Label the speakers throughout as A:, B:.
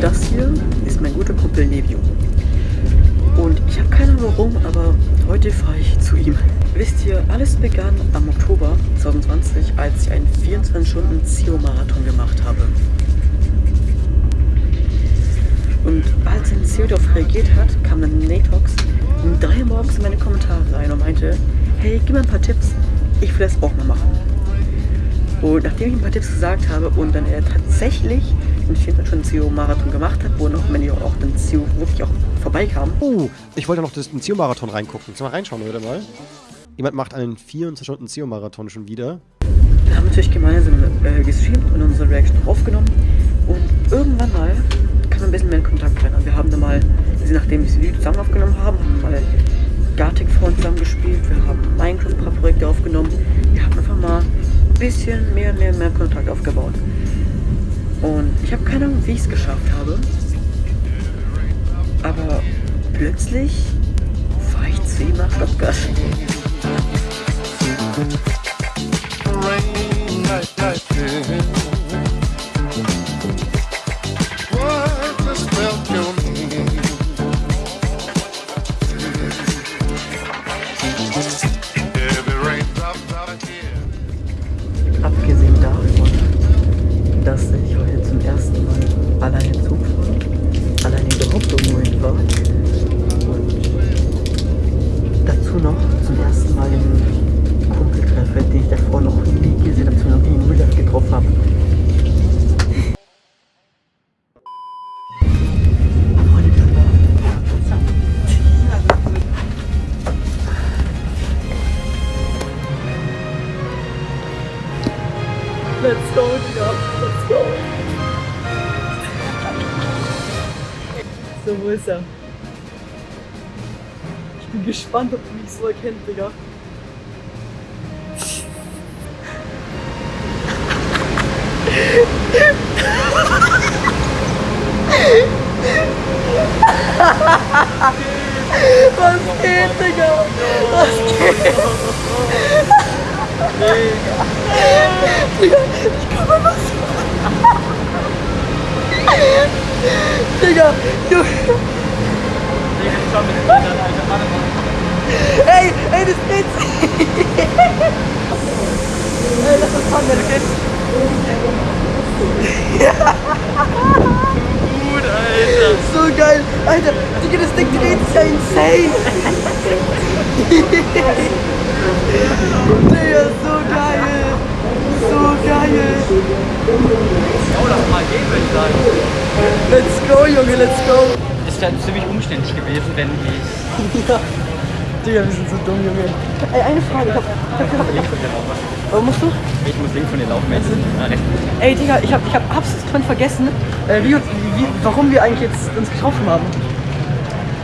A: Das hier ist mein guter Kumpel Nevio. Und ich habe keine Ahnung warum, aber heute fahre ich zu ihm. Wisst ihr, alles begann am Oktober 2020, als ich einen 24-Stunden-Zio-Marathon gemacht habe. Und als ein Zio darauf reagiert hat, kam dann Natox um 3 Uhr morgens in meine Kommentare rein und meinte, hey, gib mir ein paar Tipps, ich will das auch mal machen. Und nachdem ich ein paar Tipps gesagt habe und dann er tatsächlich einen 24-Stunden-Zio-Marathon gemacht hat, wo noch, ich auch den Zio wirklich auch vorbeikam,
B: Oh, ich wollte noch den Zio-Marathon reingucken. Sollen wir reinschauen, oder mal? Jemand macht einen 24-Stunden-Zio-Marathon schon wieder.
A: Wir haben natürlich gemeinsam äh, gestreamt und unsere Reaction aufgenommen. Und irgendwann mal kam ein bisschen mehr in Kontakt rein. Wir haben dann mal, nachdem wir das Video zusammen aufgenommen haben, haben wir mal Gartic Phone zusammen gespielt. Wir haben Minecraft ein paar Projekte aufgenommen. Wir haben einfach mal ein bisschen mehr, mehr, mehr Kontakt aufgebaut. Und ich habe keine Ahnung, wie ich es geschafft habe. Aber plötzlich fahre ich zu ihm Thank you. Let's go, Digga. Let's go. So, wo ist er? Ich bin gespannt, ob du mich so erkennt, Digga. Was geht, Digga? Was geht? Digga, ich kann mal was. Digga, du. Ey, ey, das geht. ey, lass uns fahren, das geht.
C: Gut, Alter.
A: So geil. Alter, Digga, das Ding dreht sich ja insane. Digga. So geil.
C: Oh, lass mal gehen, würde ich sagen.
A: Let's go, Junge, let's go.
C: Es wäre ziemlich umständlich gewesen, wenn ich.
A: Ja. Digga, wir sind so dumm, Junge. Ey, eine Frage. Ich hab, ich hab
C: dir laufen.
A: Wo musst du?
C: Ich muss links von dir laufen, jetzt.
A: Ey, Digga, ich hab, ich hab absolut vergessen, äh, wie, uns- wie, warum wir eigentlich jetzt uns getroffen haben.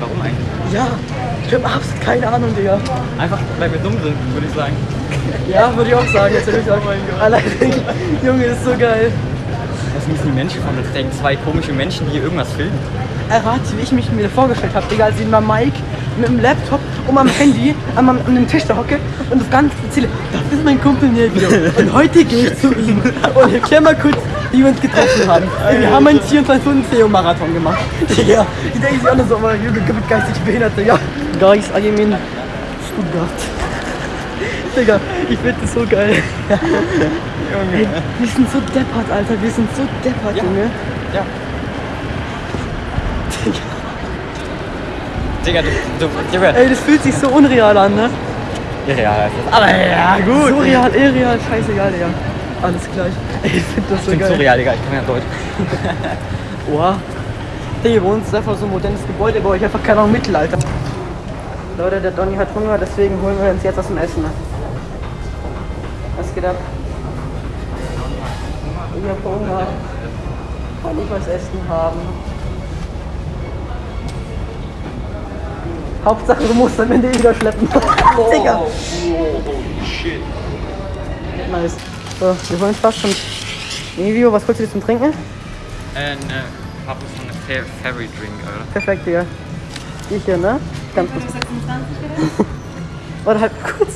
C: Warum eigentlich?
A: Ja, ich hab absolut keine Ahnung, Digga.
C: Einfach, weil wir dumm sind, würde ich sagen.
A: Ja, würde ich auch sagen. Jetzt ich auch Allein, Junge, ist so geil.
C: Das sind die Menschen von uns denken. Zwei komische Menschen, die hier irgendwas filmen.
A: Errate, wie ich mich mir vorgestellt habe, Digga, als ich mit Mike mit dem Laptop und am Handy an, an dem Tisch da hocke und das Ganze erzähle. Das ist mein Kumpel Nevio. Und heute gehe ich zu ihm. Und erklär mal kurz, wie wir uns getroffen haben. Wir haben einen 24-Stunden-Theo-Marathon gemacht. Digga, die denken sich alle so, aber Junge, gibt geistig behindert, Digga. Guys, I am in Stuttgart. Digga, ich finde das so geil. Ey, wir sind so deppert, Alter. Wir sind so deppert,
C: Ja.
A: Junge.
C: Ja. Digga, du, du, Digga.
A: Ey, das fühlt sich so unreal an, ne?
C: Irreal ist das. Aber ja, gut.
A: Surreal, irreal, scheißegal, Digga. Alles gleich. Ey, ich finde das so
C: Ich bin
A: geil.
C: surreal, Digga. Ich kann ja Deutsch.
A: Oha. Digga, bei uns ist einfach so ein modernes Gebäude, bei euch einfach keine Ahnung, Mittelalter. Leute, der Donny hat Hunger, deswegen holen wir uns jetzt was zum Essen. Was geht ab? Ich hab Hunger. Kann ich was essen haben? Hauptsache, du musst am Ende wieder schleppen. Digga. Nice. So, wir wollen fast schon. Nevio, was holst du dir zum Trinken?
C: Äh, ne, hab so eine Fer Ferry Drink, Alter.
A: Perfekt, Digga. Ich hier, ne? Ganz kurz. Warte halt kurz.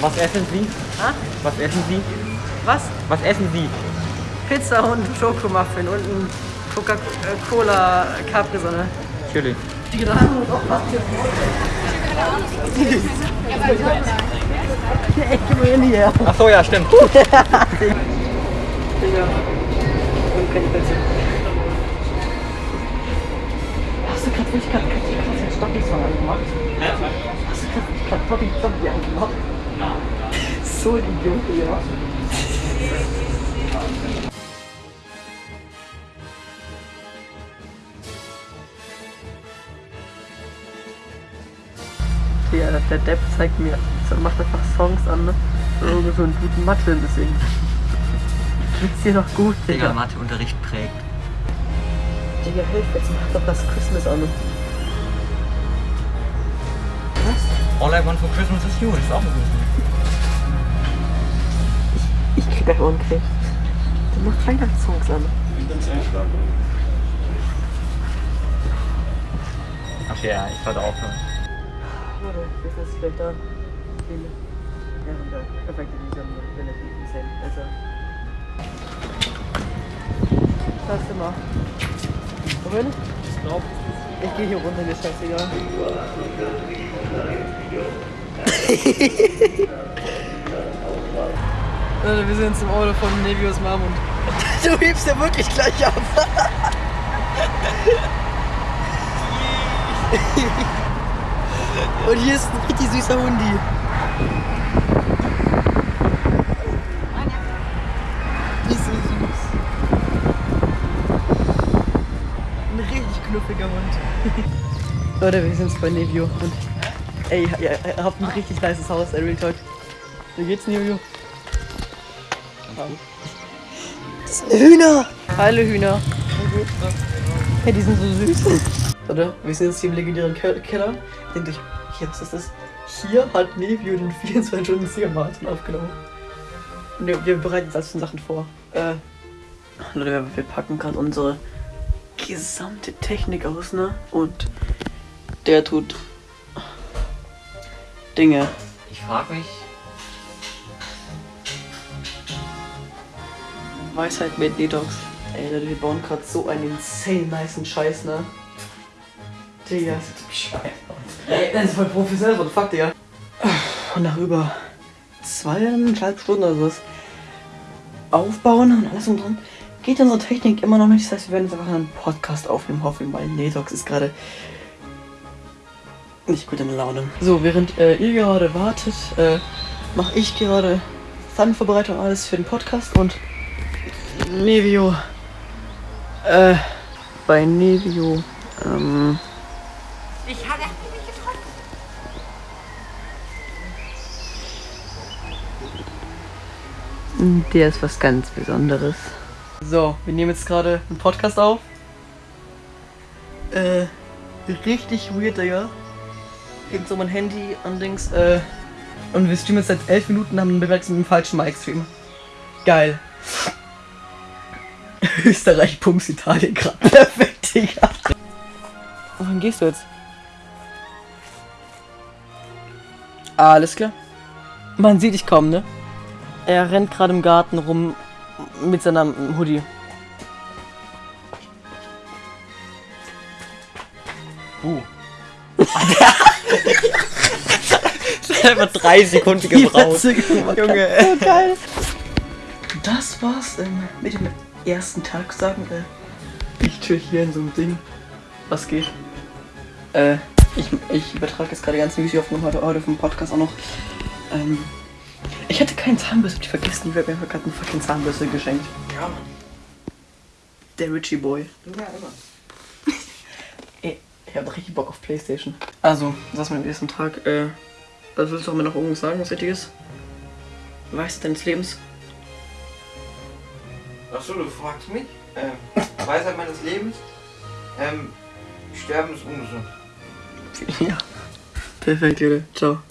C: Was essen Sie?
A: Ha?
C: Was essen Sie?
A: Was?
C: Was essen Sie?
A: Pizza und Schokomuffin und ein Coca-Cola Capri-Sonne.
C: Chili. Ach so, ja, stimmt.
A: Hast du gerade wirklich gerade den Stopping-Song angemacht? Hast du gerade Stopping-Zombie angemacht? So ein Idiot, ja. Ja, der Depp zeigt mir, so macht einfach Songs an, ne? So, so einen guten Mathe deswegen. Geht's dir noch gut,
C: Digga,
A: Digga?
C: Matheunterricht prägt.
A: Digga, hilf, jetzt mach doch das Christmas an. Was?
C: All I want for Christmas is you, das ist auch ein gutes Lied.
A: Ich krieg gleich Ohrenkrebs. Du machst Weihnachtssongs an.
C: Ach ja, ich sollte aufhören.
A: Warte, jetzt ist gleich da. Viele. Ja, und da. Perfekt, die sind relativ insane. Also. Immer. Wohin? Ich glaub. Ich geh hier runter, mir ist scheißegal. Leute, wir sind jetzt im Auto von Nevios Mom und. Du hebst ja wirklich gleich ab. Und hier ist ein richtig süßer Hundi. Die ist so süß. Ein richtig knuffiger Hund. Leute, wir sind bei Nevio und ey, ihr, habt ein richtig nices Haus, Real Talk. Wie geht's, Nevio? Das sind Hühner! Hallo Hühner. Hey, die sind so süß. Warte, wir sind jetzt hier im legendären Ke- Keller. Denkt euch, hier, was ist das? Hier hat Nevio den 24 Stunden Siegermarathon aufgenommen. Und wir, wir bereiten jetzt alles schon Sachen vor. Äh, Leute, wir, wir packen gerade unsere gesamte Technik aus, ne? Und der tut Dinge.
C: Ich frag mich,
A: Weisheit mit Detox. Ey, Leute, wir bauen gerade so einen insane niceen Scheiß, ne? Digga. Ey, das ist voll professionell, what the fuck, Digga. Und nach über zweieinhalb Stunden oder sowas aufbauen und alles und dran, geht unsere Technik immer noch nicht. Das heißt, wir werden jetzt einfach einen Podcast aufnehmen, hoffen, weil Netox ist gerade nicht gut in Laune. So, während äh, ihr gerade wartet, äh, mache ich gerade Thumbvorbereitung alles für den Podcast und Nevio. Äh, bei Nevio. Ähm.
D: Ich habe mich getroffen.
A: Der ist was ganz Besonderes. So, wir nehmen jetzt gerade einen Podcast auf. Äh, richtig weird, Digga. Geht so mein Handy an Dings, äh. Und wir streamen jetzt seit 11 Minuten, haben einen Beweis mit dem falschen Mic-Stream. Geil. Österreich, Pumps, Italien, gerade perfekt, Digga. Wohin gehst du jetzt? Alles klar. Man sieht dich kaum, ne? Er rennt gerade im Garten rum mit seinem Hoodie.
C: buh. Einfach drei Sekunden gebraucht.
A: Junge. So geil. Das war's ähm, mit dem ersten Tag, sagen wir. Ich chill hier in so einem Ding. Was geht? Äh, ich, ich übertrage jetzt gerade die ganzen Videoaufnahmen heute, heute vom Podcast auch noch. Ähm, ich hatte keinen Zahnbürste, hab ich vergessen. Ich habe mir gerade eine fucking Zahnbürste geschenkt.
B: Ja, Mann.
A: Der Richie Boy.
B: Ja, immer.
A: Ey, ich hab richtig Bock auf Playstation. Also, das war mein ersten Tag. Äh, was willst du auch mir noch irgendwas sagen, was Wichtiges? Weißt deines Lebens?
E: Achso, du fragst mich? Ähm, Weisheit meines Lebens? Ähm, Sterben ist ungesund.
A: Ja. Perfekt, Junge. Ciao.